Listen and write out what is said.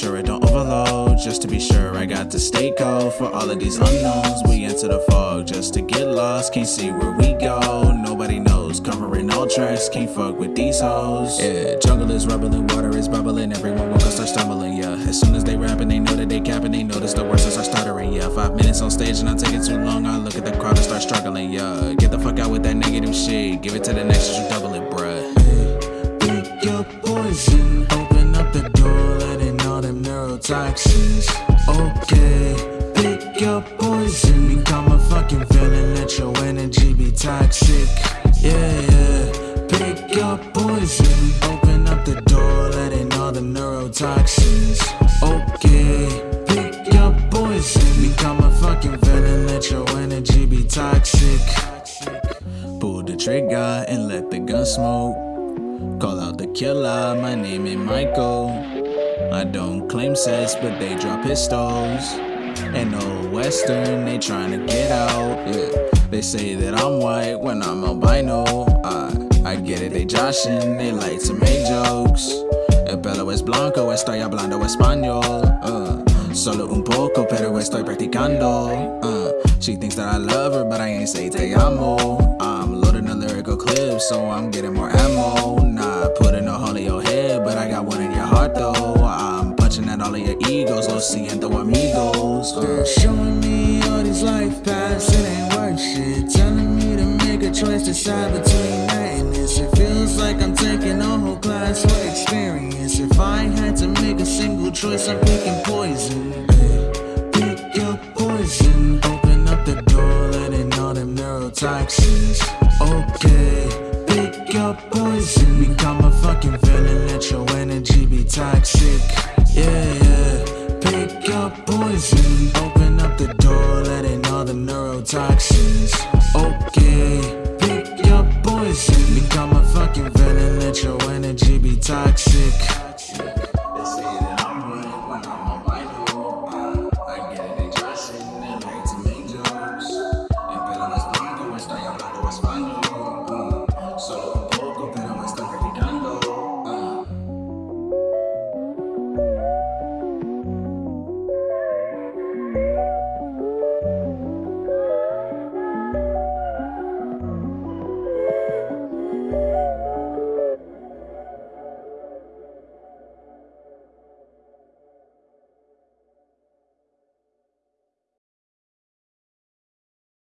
sure it don't overload. Just to be sure I got the state code for all of these unknowns. We enter the fog just to get lost. Can't see where we go. Nobody knows. Covering all tracks. Can't fuck with these hoes. Yeah, jungle is rubbling, water is bubbling. Everyone will start stumbling. Yeah, as soon as they rapping, they know that they capping. They notice the words start stuttering. Yeah, five minutes on stage and I'm taking too long. I look at the crowd and start struggling. Yeah, get the fuck out with that negative shit. Give it to the next, you double poison. Open up the door, letting all them neurotoxins. Okay, pick your poison. Become a fucking villain, let your energy be toxic. Yeah, yeah. Pick your poison. Open up the door, letting all the neurotoxins. Okay, pick your poison. Become a fucking villain, let your energy be toxic. Pull the trigger and let the gun smoke. Call out the killer, my name is Michael. I don't claim sex, but they drop pistols. And no Western, they trying to get out. Yeah, they say that I'm white when I'm albino. I, I get it, they joshing, they like to make jokes. El pelo es blanco, estoy hablando español. Uh, solo un poco, pero estoy practicando. Uh, she thinks that I love her, but I ain't say te amo. Lyrical clip, so I'm getting more ammo. Not putting a hole in your head, but I got one in your heart though. I'm punching at all of your egos, lo siento amigos. Uh, Showing me all these life paths, it ain't worth shit. Telling me to make a choice, decide between this. It feels like I'm taking a whole class for experience. If I had to make a single choice, I'm picking poison. Pick your poison. Open up the door, letting all them neurotoxins up poison You got my fucking villain. let your energy be toxic Yeah, yeah, pick your poison Open up the door, let in all the neurotoxins Okay, pick your poison Become a my fucking villain. let your energy be toxic